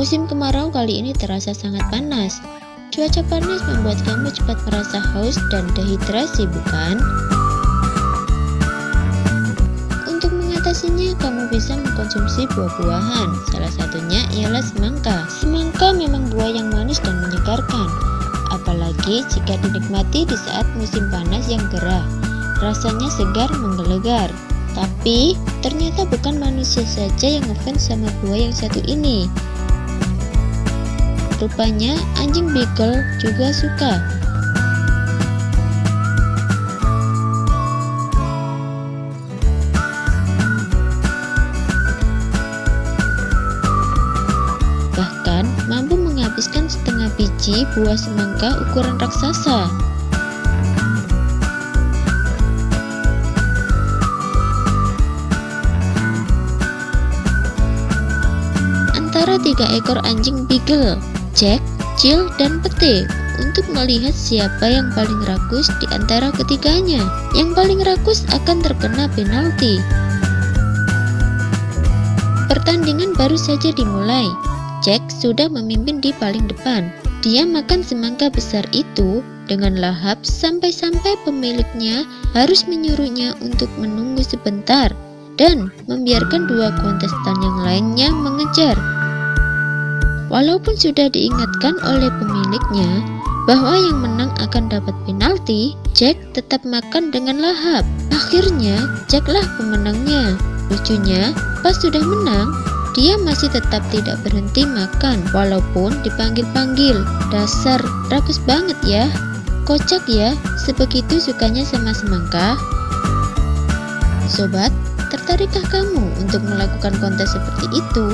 Musim kemarau kali ini terasa sangat panas. Cuaca panas membuat kamu cepat merasa haus dan dehidrasi, bukan? Untuk mengatasinya, kamu bisa mengkonsumsi buah-buahan. Salah satunya ialah semangka. Semangka memang buah yang manis dan menyegarkan, apalagi jika dinikmati di saat musim panas yang gerah. Rasanya segar menggelegar. Tapi, ternyata bukan manusia saja yang ngefans sama buah yang satu ini. Rupanya anjing beagle juga suka. Bahkan mampu menghabiskan setengah biji buah semangka ukuran raksasa. Antara tiga ekor anjing beagle Jack, Jill, dan Pete untuk melihat siapa yang paling rakus di antara ketiganya. Yang paling rakus akan terkena penalti. Pertandingan baru saja dimulai. Jack sudah memimpin di paling depan. Dia makan semangka besar itu dengan lahap sampai-sampai pemiliknya harus menyuruhnya untuk menunggu sebentar dan membiarkan dua kontestan yang lainnya mengejar. Walaupun sudah diingatkan oleh pemiliknya bahwa yang menang akan dapat penalti, Jack tetap makan dengan lahap. Akhirnya, Jacklah pemenangnya. Lucunya, pas sudah menang, dia masih tetap tidak berhenti makan walaupun dipanggil-panggil. Dasar, rakus banget ya. Kocak ya, sebegitu sukanya sama semangka. Sobat, tertarikkah kamu untuk melakukan kontes seperti itu?